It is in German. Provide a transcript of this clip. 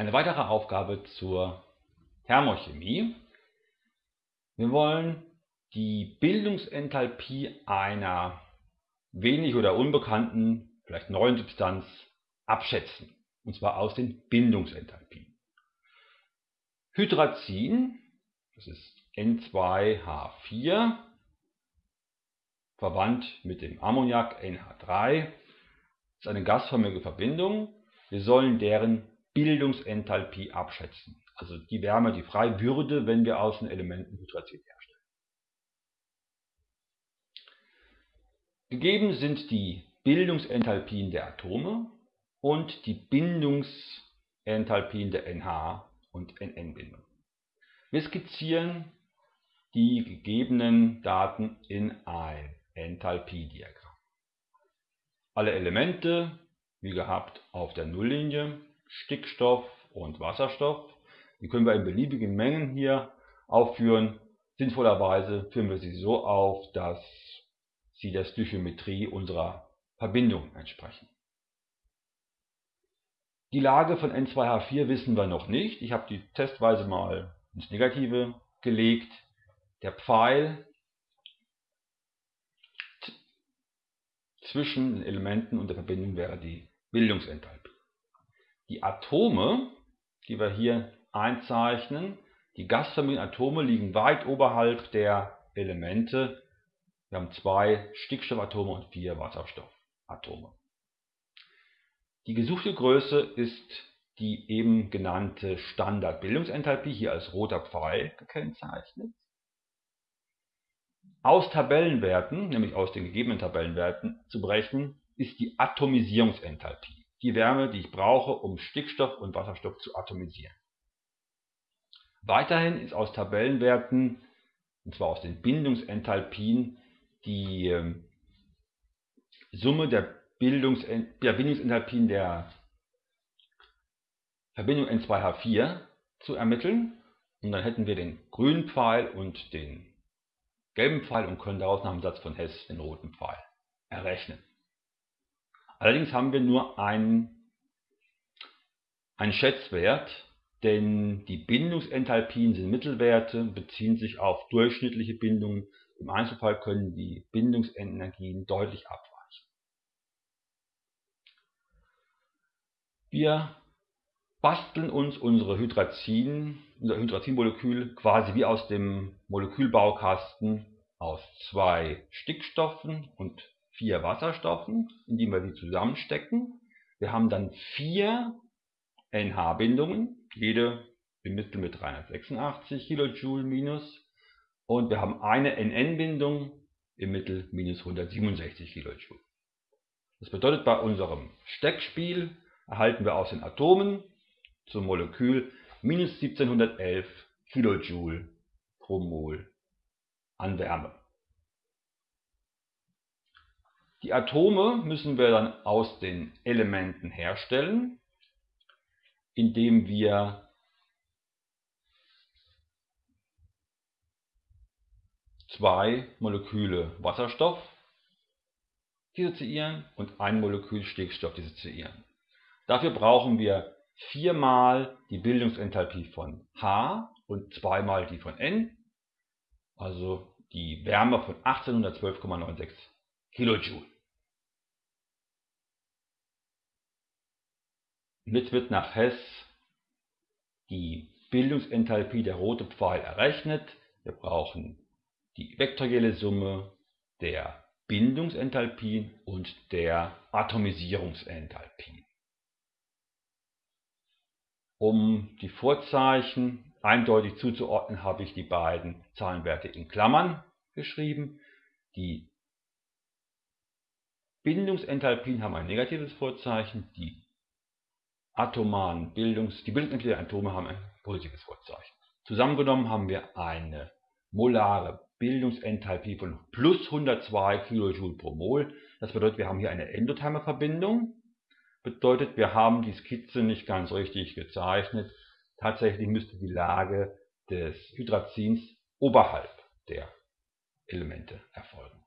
Eine weitere Aufgabe zur Thermochemie. Wir wollen die Bildungsenthalpie einer wenig oder unbekannten, vielleicht neuen Substanz abschätzen. Und zwar aus den Bindungsenthalpien. Hydrazin, das ist N2H4, verwandt mit dem Ammoniak NH3, ist eine gasförmige Verbindung. Wir sollen deren Bildungsenthalpie abschätzen, also die Wärme, die frei würde, wenn wir aus den Elementen Hydrazin herstellen. Gegeben sind die Bildungsenthalpien der Atome und die Bindungsenthalpien der NH- und NN-Bindung. Wir skizzieren die gegebenen Daten in ein Enthalpiediagramm. Alle Elemente, wie gehabt, auf der Nulllinie, Stickstoff und Wasserstoff. Die können wir in beliebigen Mengen hier aufführen. Sinnvollerweise führen wir sie so auf, dass sie der Stöchiometrie unserer Verbindung entsprechen. Die Lage von N2H4 wissen wir noch nicht. Ich habe die testweise mal ins Negative gelegt. Der Pfeil zwischen den Elementen und der Verbindung wäre die Bildungsenthalpie. Die Atome, die wir hier einzeichnen, die gasförmigen Atome liegen weit oberhalb der Elemente. Wir haben zwei Stickstoffatome und vier Wasserstoffatome. Die gesuchte Größe ist die eben genannte Standardbildungsenthalpie, hier als roter Pfeil gekennzeichnet. Aus Tabellenwerten, nämlich aus den gegebenen Tabellenwerten, zu berechnen ist die Atomisierungsenthalpie die Wärme, die ich brauche, um Stickstoff und Wasserstoff zu atomisieren. Weiterhin ist aus Tabellenwerten, und zwar aus den Bindungsenthalpien, die ähm, Summe der, Bildungs der Bindungsenthalpien der Verbindung N2H4 zu ermitteln. Und dann hätten wir den grünen Pfeil und den gelben Pfeil und können daraus nach dem Satz von Hess den roten Pfeil errechnen. Allerdings haben wir nur einen, einen Schätzwert, denn die Bindungsenthalpien sind Mittelwerte, beziehen sich auf durchschnittliche Bindungen. Im Einzelfall können die Bindungsenergien deutlich abweichen. Wir basteln uns unsere Hydrazin, unser Hydrazinmolekül quasi wie aus dem Molekülbaukasten aus zwei Stickstoffen und vier Wasserstoffen, indem wir sie zusammenstecken. Wir haben dann vier NH-Bindungen, jede im Mittel mit 386 kJ minus. Und wir haben eine NN-Bindung im Mittel minus 167 kJ. Das bedeutet, bei unserem Steckspiel erhalten wir aus den Atomen zum Molekül minus 1711 kJ pro Mol an Wärme. Die Atome müssen wir dann aus den Elementen herstellen, indem wir zwei Moleküle Wasserstoff dissoziieren und ein Molekül Stickstoff dissoziieren. Dafür brauchen wir viermal die Bildungsenthalpie von H und zweimal die von N, also die Wärme von 1812,96 Kilojoule. Mit wird nach Hess die Bildungsenthalpie der rote Pfeil errechnet. Wir brauchen die vektorielle Summe der Bindungsenthalpien und der Atomisierungsenthalpien. Um die Vorzeichen eindeutig zuzuordnen, habe ich die beiden Zahlenwerte in Klammern geschrieben. Die Bindungsenthalpien haben ein negatives Vorzeichen, die atomaren Bildungs, die Bildungsenthalpien der Atome haben ein positives Vorzeichen. Zusammengenommen haben wir eine molare Bildungsenthalpie von plus 102 kJ pro Mol. Das bedeutet, wir haben hier eine endotherme Verbindung. Bedeutet, wir haben die Skizze nicht ganz richtig gezeichnet. Tatsächlich müsste die Lage des Hydrazins oberhalb der Elemente erfolgen.